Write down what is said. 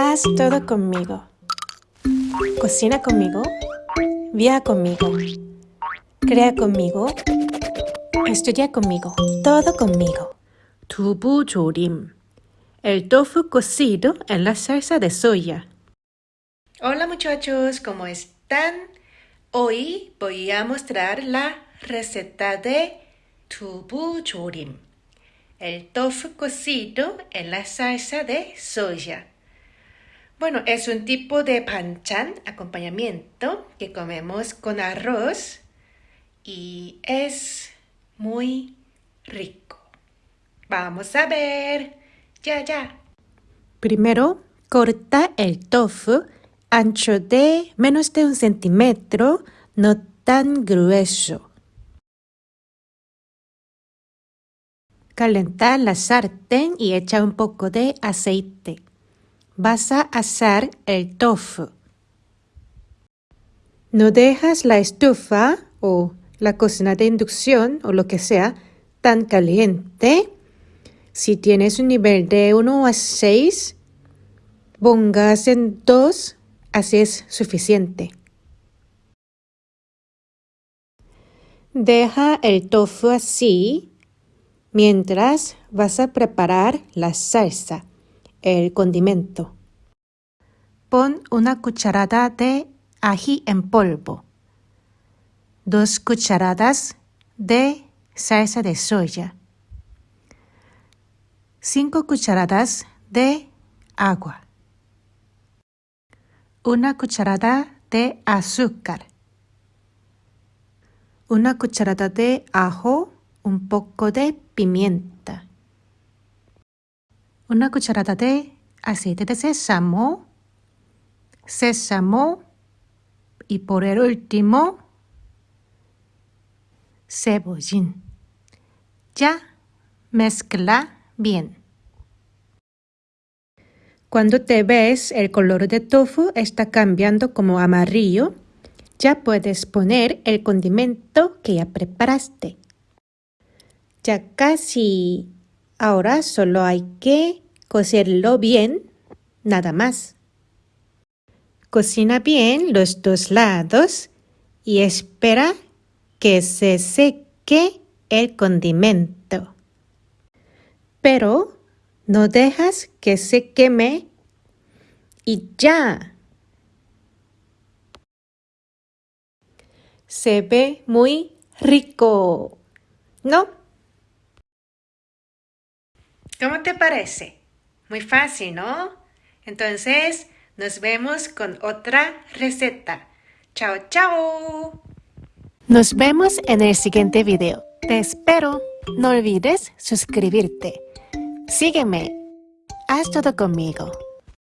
Haz todo conmigo. Cocina conmigo. Viaja conmigo. Crea conmigo. Estudia conmigo. Todo conmigo. Tubu chorim. El tofu cocido en la salsa de soya. Hola muchachos, ¿cómo están? Hoy voy a mostrar la receta de tubu chorim. El tofu cocido en la salsa de soya. Bueno, es un tipo de panchan, acompañamiento, que comemos con arroz y es muy rico. Vamos a ver. Ya, ya. Primero, corta el tofu ancho de menos de un centímetro, no tan grueso. Calenta la sartén y echa un poco de aceite. Vas a asar el tofu. No dejas la estufa o la cocina de inducción o lo que sea tan caliente. Si tienes un nivel de 1 a 6, pongas en 2, así es suficiente. Deja el tofu así mientras vas a preparar la salsa, el condimento. Pon una cucharada de ají en polvo, dos cucharadas de salsa de soya, cinco cucharadas de agua, una cucharada de azúcar, una cucharada de ajo, un poco de pimienta, una cucharada de aceite de sésamo, sésamo y por el último, cebollín. Ya mezcla bien. Cuando te ves el color de tofu está cambiando como amarillo, ya puedes poner el condimento que ya preparaste. Ya casi. Ahora solo hay que cocerlo bien, nada más. Cocina bien los dos lados y espera que se seque el condimento. Pero no dejas que se queme y ya. Se ve muy rico, ¿no? ¿Cómo te parece? Muy fácil, ¿no? Entonces, nos vemos con otra receta. Chao, chao. Nos vemos en el siguiente video. Te espero. No olvides suscribirte. Sígueme. Haz todo conmigo.